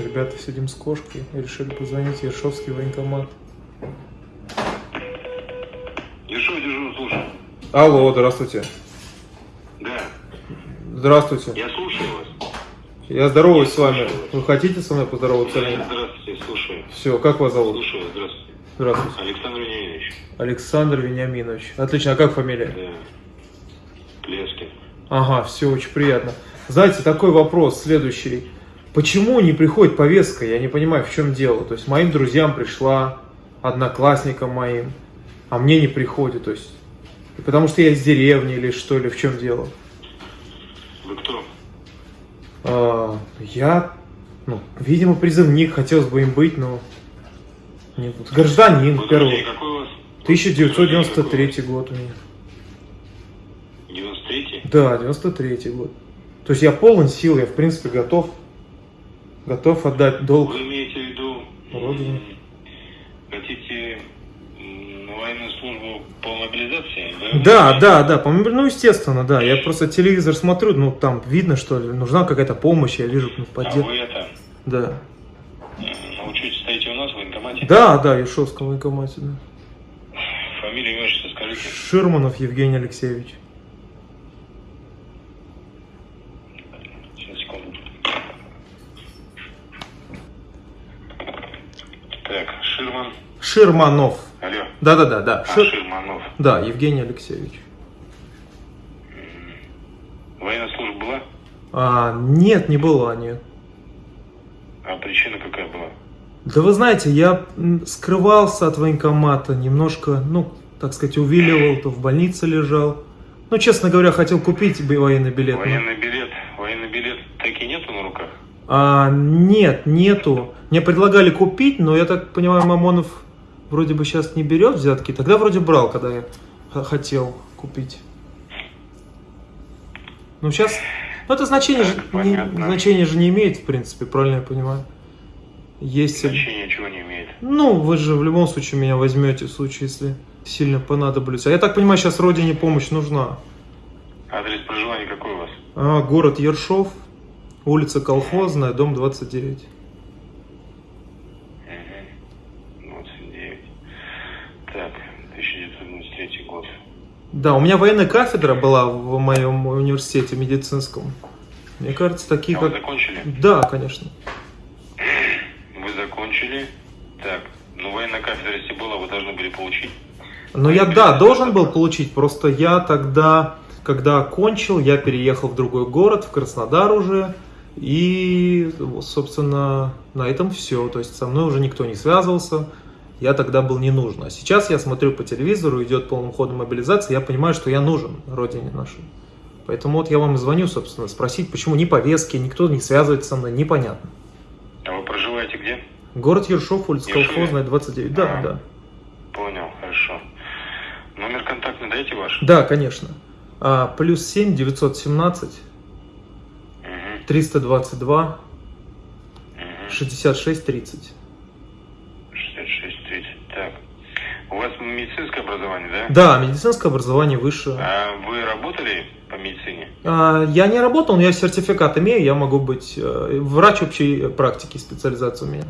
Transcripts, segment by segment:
скучно, ребята сидим с кошкой и решили позвонить в Ершовский военкомат. Ершов, дежурно, слушаю. Алло, здравствуйте. Да, Здравствуйте. я слушаю вас. Я здороваюсь с вами. Вы хотите со мной поздороваться? нет? Здравствуйте, слушаю. Все, как вас зовут? Слушаю, вас, здравствуйте. Здравствуйте. Александр Вениаминович. Александр Вениаминович. Отлично, а как фамилия? Да. Плескин. Ага, все, очень приятно. Знаете, такой вопрос следующий. Почему не приходит повестка? Я не понимаю, в чем дело. То есть моим друзьям пришла, одноклассникам моим, а мне не приходит. То есть, потому что я из деревни или что, или в чем дело? Вы кто? А, я, ну, видимо, призывник, хотелось бы им быть, но... не- гражданин, первый. рождение какой у вас? 1993 год у меня. 93-й? Да, 93 год. То есть я полон сил, я в принципе готов, готов отдать долг. Вы имеете в виду... Родине. Хотите военную службу по мобилизации? Да, да, да, по- ну естественно, да. Я просто телевизор смотрю, ну там видно, что ли, нужна какая-то помощь, я вижу ну, А поддержку. вы это... Да. м, На учете стоите у нас в военкомате? Да, да, Ершовском военкомате, да. Фамилию, имя, скажите. Ширманов Евгений Алексеевич. Сейчас, секунду. Так, Ширман. Ширманов. Алло. Да, да, да, да. А, Шир- Ширманов. Да, Евгений Алексеевич. Военная служба была? А, нет, не была, нет. А причина какая была? Да вы знаете, я скрывался от военкомата, немножко, ну, так сказать, увиливал, то в больнице лежал. Ну, честно говоря, хотел купить военный билет. Военный билет. Военный билет таки нету на руках? А, нет, нету. Мне предлагали купить, но я так понимаю, Мамонов вроде бы сейчас не берет взятки. Тогда вроде брал, когда я хотел купить. Ну, сейчас... Ну, это значение, же, не, значение же не имеет, в принципе, правильно я понимаю. Есть... Значения чего не имеет. Ну, вы же в любом случае меня возьмете в случае, если сильно понадоблюсь. А я так понимаю, сейчас родине помощь нужна. Адрес проживания какой у вас? А, город Ершов, улица Колхозная, дом 29. Угу. 29. Так, 1993 год. Да, у меня военная кафедра была в моем университете медицинском. Мне кажется, такие А вы как... закончили? Да, конечно. Вы закончили. Так, ну военная кафедра, если была, вы должны были получить. Но я, да, должен был получить, просто я тогда, когда окончил, я переехал в другой город, в Краснодар уже, и, собственно, на этом все. То есть со мной уже никто не связывался, я тогда был не нужен. А сейчас я смотрю по телевизору, идет полным ходом мобилизация, я понимаю, что я нужен родине нашей. Поэтому вот я вам и звоню, собственно, спросить, почему ни повестки, никто не связывается со мной, непонятно. А вы проживаете где? Город Ершов, улица Ершове? Колхозная, 29. Да, А. да. Понял, хорошо. Номер контактный дайте ваш? Да, конечно. А, плюс 7 917 Угу, 322 угу. 66 30. 66, 30. Так. У вас медицинское образование, да? Да, медицинское образование высшее. А вы работали по медицине? А, я не работал, но я сертификат имею, я могу быть э, врач общей практики, специализация у меня.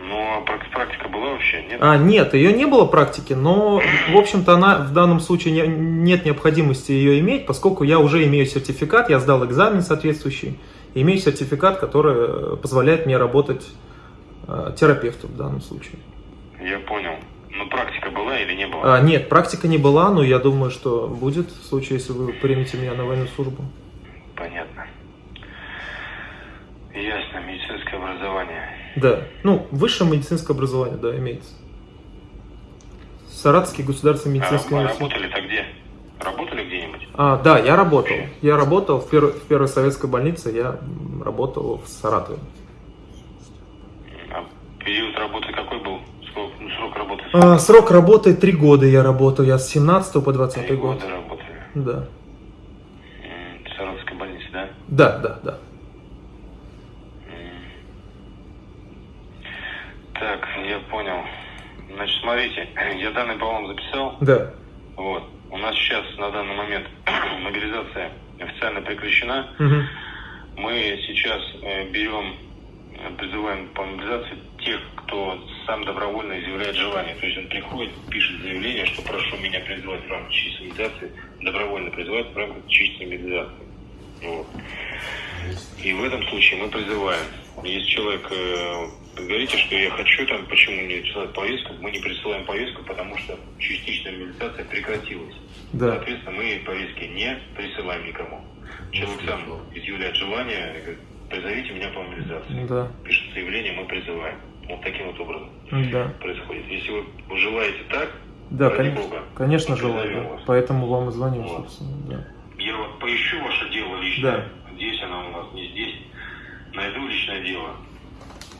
Ну, а прак- практика была вообще, нет? А, нет, ее не было практики, но, в общем-то, она в данном случае не- нет необходимости ее иметь, поскольку я уже имею сертификат, я сдал экзамен соответствующий, имею сертификат, который э, позволяет мне работать э, терапевтом в данном случае. Я понял. Ну, практика была или не была? А, нет, практика не была, но я думаю, что будет в случае, если вы примете меня на военную службу. Понятно. Ясно, медицинское образование. Да, ну, высшее медицинское образование, да, имеется. Саратовский государственный А медицинский вы университет. работали-то где? Работали где-нибудь? А, да, я работал. Я работал в, пер- в первой советской больнице, я работал в Саратове. А период работы какой был? Сколько, ну, срок работы? А, срок работы три года я работал, я с 17 по 20 Три год. года работали. Да. В Саратовской больнице, да? Да, да, да. Так, я понял. Значит, смотрите, я данные по вам записал. Да. Вот. У нас сейчас на данный момент мобилизация официально прекращена. Мгм. Мы сейчас э, берем э, призываем по мобилизации тех, кто сам добровольно изъявляет желание. То есть он приходит, пишет заявление, что прошу меня призвать в рамках численной мобилизации, добровольно призывать в рамках численной мобилизации. Вот. И в этом случае мы призываем. Если человек э, говорите, что я хочу там, почему мне присылать повестку, мы не присылаем повестку, потому что частичная мобилизация прекратилась. Да. Соответственно, мы повестки не присылаем никому. Человек сам изъявляет желание, говорит, призовите меня по мобилизации. Да. Пишет заявление, мы призываем. Вот таким вот образом Да. происходит. Если вы желаете так, Да, ради конечно, бога, конечно желаю. да. Поэтому вам и звоню, Вот. собственно. Да. Я вот поищу ваше дело лично. Да. Здесь оно у нас, не здесь. Найду личное дело.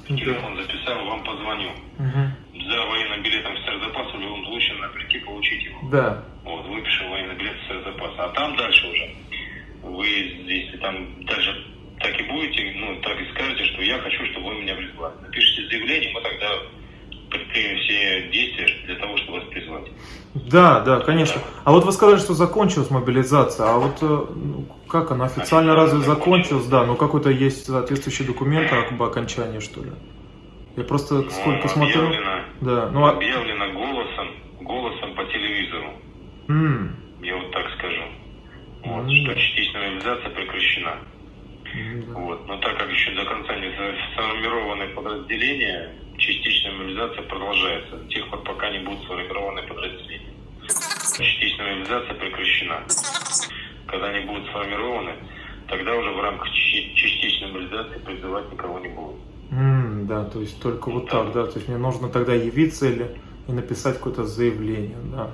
Да. Телефон записал, вам позвоню. Мгм. За военным билетом в старозапас в любом случае надо прийти получить его. Да. Вот, выпишем военный билет в старозапас. А там дальше уже. Вы, если там дальше так и будете, ну, так и скажете, что я хочу, чтобы вы меня призвали. Напишите заявление, мы тогда предпримем все действия для того, чтобы вас призвать. Да, да, конечно. А вот вы сказали, что закончилась мобилизация. А вот э, ну, как она официально разве закончилась? Да, ну какой-то есть соответствующий документ об окончании, что ли? Я просто сколько Ну, смотрю. Объявлено, Да, ну а... объявлено голосом, голосом по телевизору. м, Я вот так скажу. Вот, Ну, что частичная мобилизация прекращена. Да. Вот. Но так как еще до конца не сформированы подразделения, частичная мобилизация продолжается до тех пор, пока не будут сформированы подразделения. Частичная мобилизация прекращена. Когда они будут сформированы, тогда уже в рамках части- частичной мобилизации призывать никого не будут. М, да, то есть только вот так, да. То есть мне нужно тогда явиться или и написать какое-то заявление, да.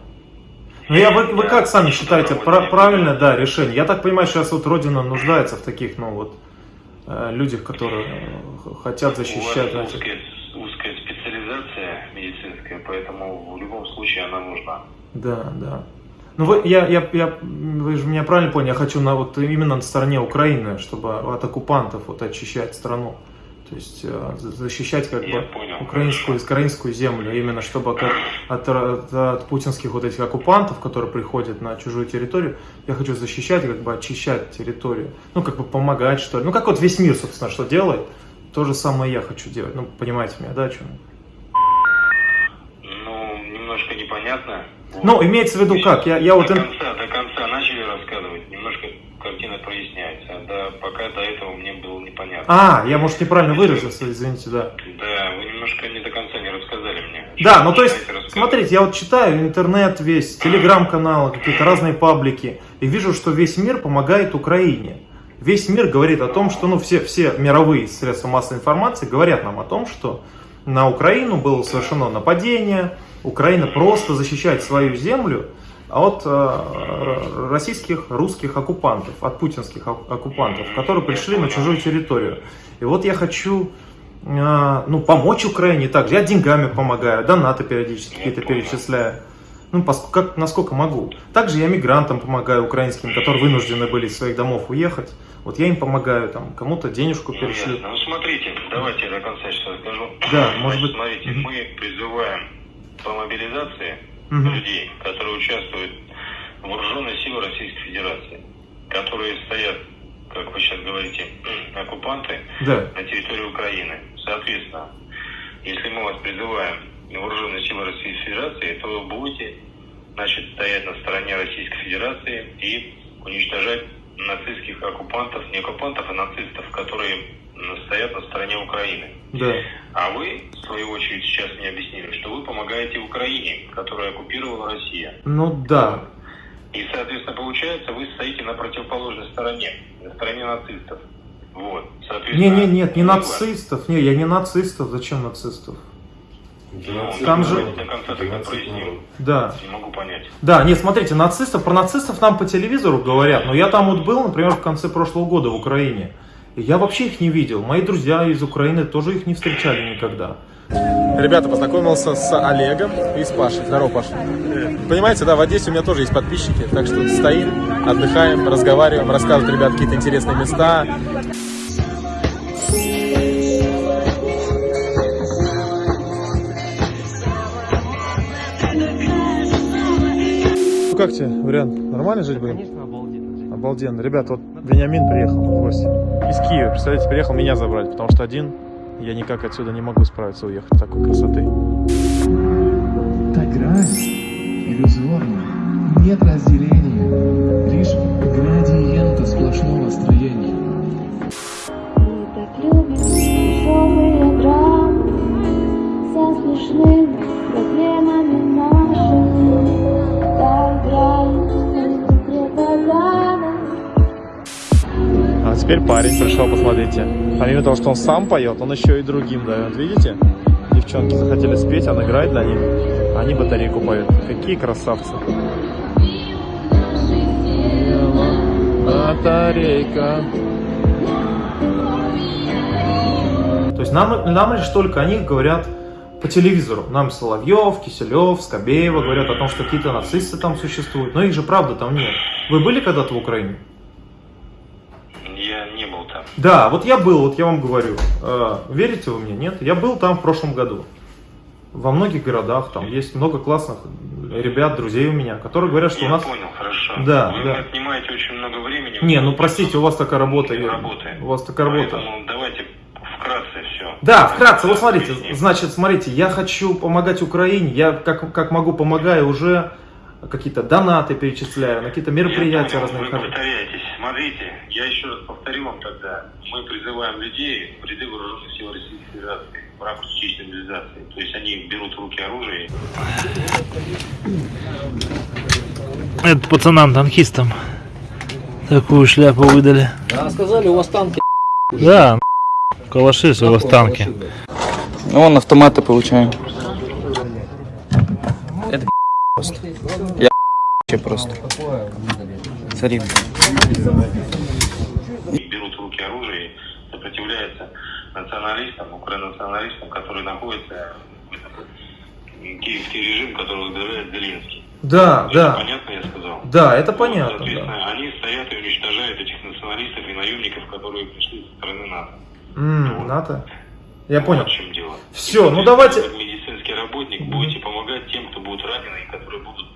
Ну я, вы, вы Да, как сами считаете, правильное, да, решение? Я так понимаю, сейчас вот Родина нуждается в таких, ну вот, э, людях, которые э, хотят защищать, У вас узкая, узкая специализация медицинская, поэтому в любом случае она нужна. Да, да. Ну вы, я, я, я, вы же меня правильно поняли, я хочу на, вот именно на стороне Украины, чтобы от оккупантов вот очищать страну. То есть э, за- защищать как Я бы понял. украинскую, украинскую землю, именно чтобы как от, от, от путинских вот этих оккупантов, которые приходят на чужую территорию, я хочу защищать, как бы очищать территорию. Ну, как бы помогать, что ли. Ну, как вот весь мир, собственно, что делает, то же самое я хочу делать. Ну, понимаете меня, да, о чем? Ну, немножко непонятно. Ну, имеется в виду как? Я, я вот... до конца, до конца начали рассказывать, картина проясняется. Да, пока до этого мне было непонятно. А, я, может, неправильно выразился, извините, да. Да, вы немножко не до конца не рассказали мне. Да, ну то есть, смотрите, я вот читаю интернет весь, телеграм-каналы, какие-то разные паблики, и вижу, что весь мир помогает Украине. Весь мир говорит о том, что, ну, все, все мировые средства массовой информации говорят нам о том, что на Украину было совершено нападение, Украина просто защищает свою землю от э, российских, русских оккупантов, от путинских ок- оккупантов, которые пришли на чужую территорию. И вот я хочу э, ну, помочь Украине также. Я деньгами помогаю, донаты периодически какие-то перечисляю. Ну, пос- как, насколько могу. Также я мигрантам помогаю украинским, которые вынуждены были из своих домов уехать. Вот я им помогаю, там, кому-то денежку Ну, перешлю. Ну, смотрите, давайте я до конца сейчас расскажу. Да, может быть. Смотрите, мы призываем по мобилизации Мгм. людей, которые участвуют в вооруженной силы Российской Федерации, которые стоят, как вы сейчас говорите, оккупанты Да, на территории Украины. Соответственно, если мы вас призываем вооруженные силы Российской Федерации, то вы будете значит, стоять на стороне Российской Федерации и уничтожать нацистских оккупантов, не оккупантов, а нацистов, которые стоят на стороне Украины. да. А вы, в свою очередь, сейчас мне объяснили, что вы помогаете Украине, которая оккупировала Россия. Ну да. И, соответственно, получается, вы стоите на противоположной стороне, на стороне нацистов. Вот. Не, Соответственно, не, нет, не нацистов. Не, я не нацистов. Зачем нацистов? Там же-. Да. Не могу понять. Да, нет, смотрите, нацистов, про нацистов нам по телевизору говорят, но я там вот был, например, в конце прошлого года в Украине. Я вообще их не видел. Мои друзья из Украины тоже их не встречали никогда. Ребята, познакомился с Олегом и с Пашей. Здорово, Паша. Понимаете, да, в Одессе у меня тоже есть подписчики, так что стоим, отдыхаем, разговариваем, рассказывают ребят какие-то интересные места. Ну как тебе, вариант? Нормально жить будем? Обалденно. Ребята, вот Вениамин приехал в гости. Из Киева, представляете, приехал меня забрать, потому что один я никак отсюда не могу справиться уехать такой красоты. Та грань иллюзорна, нет разделения, лишь градиента сплошного строения. Теперь парень пришел, посмотрите. Помимо того, что он сам поет, он еще и другим дает. Видите? Девчонки захотели спеть, он играет для них. Они батарейку поют. Какие красавцы. Батарейка. То есть нам, нам лишь только о них говорят по телевизору. Нам Соловьев, Киселев, Скобеева говорят о том, что какие-то нацисты там существуют. Но их же правда там нет. Вы были когда-то в Украине? Я не был там. Да, вот я был, вот я вам говорю. Э, верите вы мне? Нет? Я был там в прошлом году. Во многих городах там есть много классных ребят, друзей у меня, которые говорят, что я у нас... понял, хорошо. Да, Вы да. отнимаете очень много времени. Не, ну простите, у вас такая работа. Я- работает. У вас такая работа. Поэтому давайте вкратце все. Да, вкратце, вот смотрите, значит, смотрите, я хочу помогать Украине, я как, как могу помогаю уже какие-то донаты перечисляю, на какие-то мероприятия разные Вы повторяетесь. Смотрите, я еще раз повторю вам тогда. Мы призываем людей в ряды вооруженных сил Российской Федерации в рамках частичной мобилизации. То есть они берут в руки оружие Это пацанам-танкистам такую шляпу выдали. А сказали, у вас танки. Да, калаши у вас танки. Ну, вон автоматы получаем. Это просто. Я просто. Смотри. и берут в руки оружие и сопротивляются националистам, украинационалистам, которые находятся киевский режим, который возглавляет Зеленский. Да, Это да, Понятно, я сказал? да, это Вот, понятно. Соответственно, да. они стоят и уничтожают этих националистов и наемников, которые пришли со стороны НАТО. М, НАТО. Я понял. Вот в чем дело. Всё, И, ну давайте- Как медицинский работник будете помогать тем, кто будут ранены и которые будут,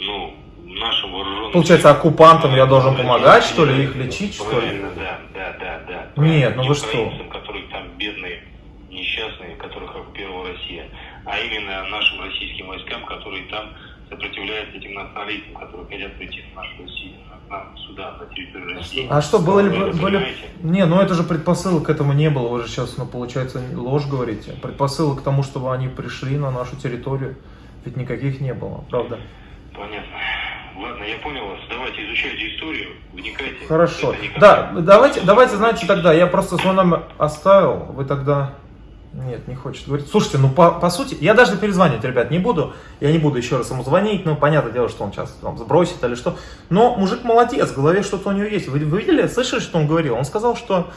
ну, нашим вооруженным... Получается, оккупантам я должен помогать, что ли, их лечить, что ли? Правильно, да, да, да, да. Нет, ну вы что? которые там бедные, несчастные, которых оккупировала Россия, а именно нашим российским войскам, которые там сопротивляются этим националистам, которые хотят прийти в нашу Россию, нам сюда, на территорию России. А что, было ли, были... понимаете? Не, ну это же предпосылок к этому не было, вы же сейчас, ну, получается, ложь говорите. Предпосылок к тому, чтобы они пришли на нашу территорию, ведь никаких не было, правда? Понятно. Ладно, я понял вас. Давайте изучайте историю, вникайте. Хорошо. Да, давайте, давайте, знаете, тогда, я просто свой номер оставил, вы тогда... Нет, не хочет говорить. Слушайте, ну по, по сути, я даже перезванивать, ребят, не буду. Я не буду еще раз ему звонить, ну, понятное дело, что он сейчас там сбросит или что. Но мужик молодец, в голове что-то у него есть. Вы, вы видели, слышали, что он говорил? Он сказал, что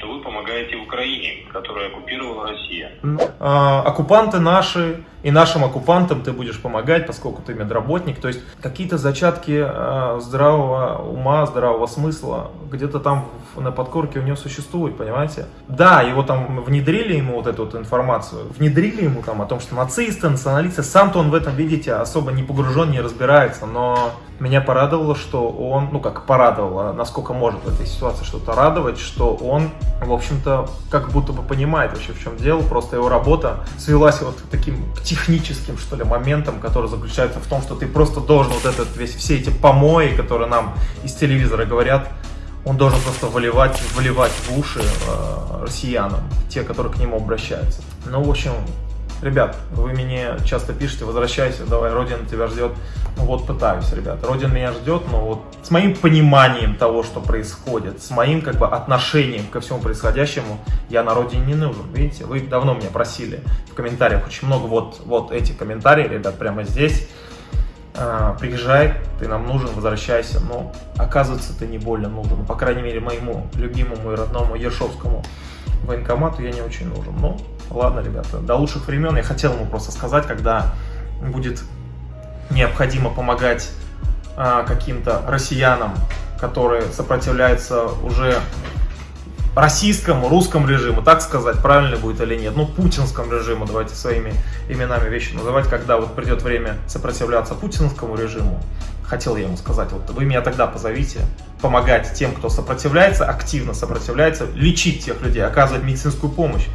что вы помогаете Украине, которую оккупировала Россия. а, оккупанты наши, и нашим оккупантам ты будешь помогать, поскольку ты медработник. То есть какие-то зачатки а, здравого ума, здравого смысла где-то там на подкорке у него существует, понимаете? Да, его там внедрили ему вот эту вот информацию, внедрили ему там о том, что нацисты, националисты, сам-то он в этом, видите, особо не погружен, не разбирается, но меня порадовало, что он, ну как порадовало, насколько может в этой ситуации что-то радовать, что он, в общем-то, как будто бы понимает вообще в чем дело, просто его работа свелась вот к таким техническим, что ли, моментам, который заключается в том, что ты просто должен вот этот весь, все эти помои, которые нам из телевизора говорят, он должен просто выливать, выливать в уши э, россиянам, те, которые к нему обращаются. Ну, в общем, ребят, вы мне часто пишете, возвращайся, давай, Родина тебя ждет. Ну вот пытаюсь, ребят, Родина меня ждет, но вот с моим пониманием того, что происходит, с моим как бы отношением ко всему происходящему, я на Родине не нужен, видите? Вы давно меня просили в комментариях, очень много, вот, вот эти комментарии, ребят, прямо здесь. А, приезжай, ты нам нужен, возвращайся. Но оказывается, ты не больно нужен. Ну, По крайней мере, моему любимому и родному Ершовскому военкомату я не очень нужен. Ну, ладно, ребята, до лучших времен. Я хотел ему просто сказать, когда будет необходимо помогать а, каким-то россиянам, которые сопротивляются уже российскому, русскому режиму, так сказать, правильно будет или нет, ну, путинскому режиму, давайте своими именами вещи называть, когда вот придет время сопротивляться путинскому режиму, хотел я ему сказать, вот вы меня тогда позовите, помогать тем, кто сопротивляется, активно сопротивляется, лечить тех людей, оказывать медицинскую помощь,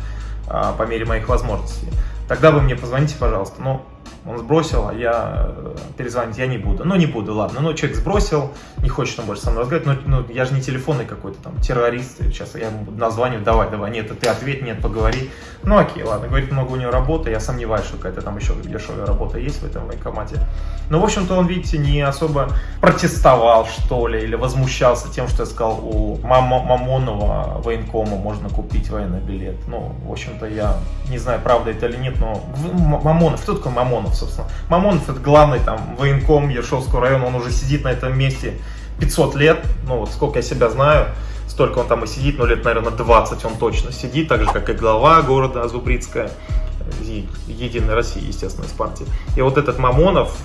по мере моих возможностей. Тогда вы мне позвоните, пожалуйста. Ну, он сбросил, а я э, перезвонить я не буду. Ну, не буду, ладно. Ну, человек сбросил, не хочет он больше со мной разговаривать. Ну, ну я же не телефонный какой-то там террорист. Сейчас я ему названивать, давай, давай. Нет, ты ответь, нет, поговори. Ну, окей, ладно. Говорит, много у него работы. Я сомневаюсь, что какая-то там еще дешевая работа есть в этом военкомате. Ну, в общем-то, он, видите, не особо протестовал, что ли, или возмущался тем, что я сказал, у Мам- Мамонова военкома можно купить военный билет. Ну, в общем-то, я не знаю, правда это или нет, но Мамонов, кто такой Мамонов, собственно? Мамонов это главный там военком Ершовского района, он уже сидит на этом месте 500 лет, ну вот сколько я себя знаю, столько он там и сидит, ну лет, наверное, 20 он точно сидит, так же, как и глава города Зубрицкая, Е- Единой России, естественно, из партии. И вот этот Мамонов,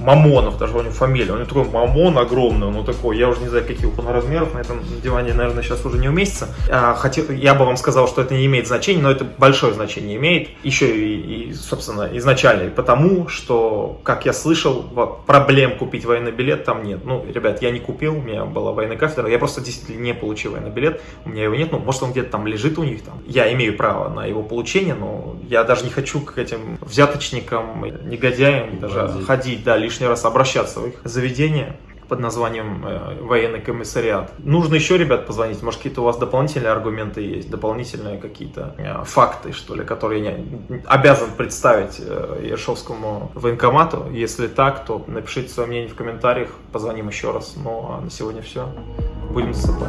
Мамонов, даже у него фамилия, у него такой Мамон огромный, ну такой, я уже не знаю, каких он размеров, на этом диване, наверное, сейчас уже не уместится. А, хотел, я бы вам сказал, что это не имеет значения, но это большое значение имеет, еще и, и, собственно, изначально, и потому, что, как я слышал, проблем купить военный билет там нет. Ну, ребят, я не купил, у меня была военная кафедра, я просто действительно не получил военный билет, у меня его нет, ну, может, он где-то там лежит у них там. Я имею право на его получение, но я даже не хочу к этим взяточникам, негодяям даже ходить, да, лишний раз обращаться в их заведение под названием э, военный комиссариат. Нужно еще, ребят, позвонить. Может, какие-то у вас дополнительные аргументы есть, дополнительные какие-то э, факты, что ли, которые я обязан представить э, Ершовскому военкомату. Если так, то напишите свое мнение в комментариях, позвоним еще раз. Ну, а на сегодня все. Будем засыпать.